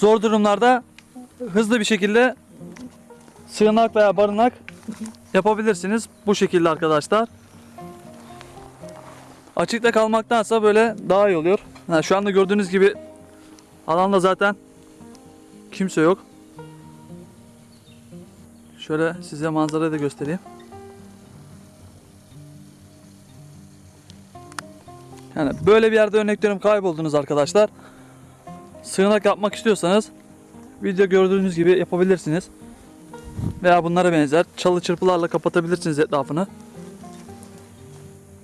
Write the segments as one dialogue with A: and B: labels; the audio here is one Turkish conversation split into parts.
A: zor durumlarda hızlı bir şekilde sığınak veya barınak yapabilirsiniz. Bu şekilde arkadaşlar. Açıkta kalmaktansa böyle daha iyi oluyor. Ha, şu anda gördüğünüz gibi alanda zaten kimse yok. Şöyle size manzarayı da göstereyim. Yani böyle bir yerde örnek veriyorum kayboldunuz arkadaşlar. Sığınak yapmak istiyorsanız video gördüğünüz gibi yapabilirsiniz. Veya bunlara benzer çalı çırpılarla kapatabilirsiniz etrafını.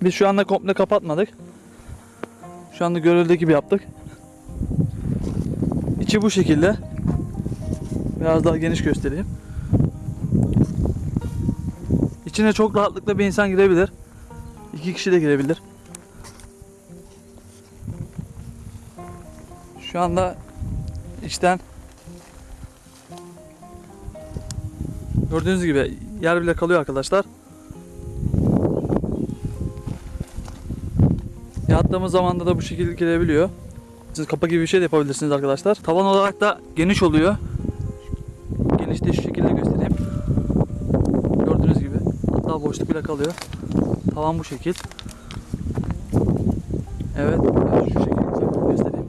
A: Biz şu anda komple kapatmadık. Şu anda görüldüğü gibi yaptık. İçi bu şekilde. Biraz daha geniş göstereyim. İçine çok rahatlıkla bir insan girebilir. İki kişi de girebilir. Şu anda içten gördüğünüz gibi yer bile kalıyor arkadaşlar. Yattığımız zamanda da bu şekilde girebiliyor. Siz kapa gibi bir şey de yapabilirsiniz arkadaşlar. Tavan olarak da geniş oluyor. Geniş de şu şekilde göstereyim. Gördüğünüz gibi. Hatta boşluk bile kalıyor. Tavan bu şekil. Evet. Şu şekilde göstereyim.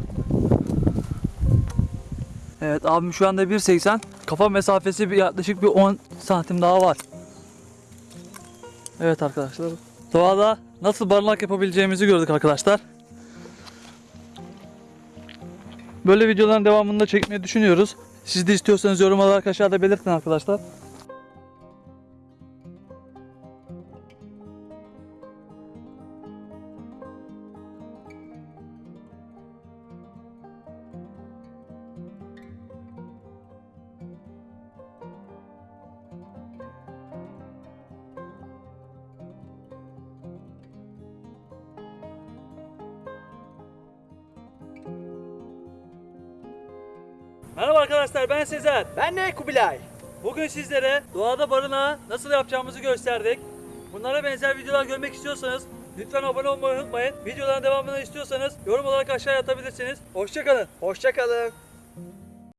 A: Evet abim şu anda 1.80. Kafa mesafesi bir yaklaşık bir 10 santim daha var. Evet arkadaşlar. Doğada nasıl barınak yapabileceğimizi gördük arkadaşlar. Böyle videoların devamını da çekmeyi düşünüyoruz. Siz de istiyorsanız yorum olarak aşağıda belirtin arkadaşlar. Merhaba arkadaşlar ben Sezer.
B: Ben de Kubilay.
A: Bugün sizlere doğada barınağı nasıl yapacağımızı gösterdik. Bunlara benzer videolar görmek istiyorsanız lütfen abone olmayı unutmayın. Videoların devamını istiyorsanız yorum olarak aşağıya atabilirsiniz. Hoşçakalın.
B: Hoşçakalın.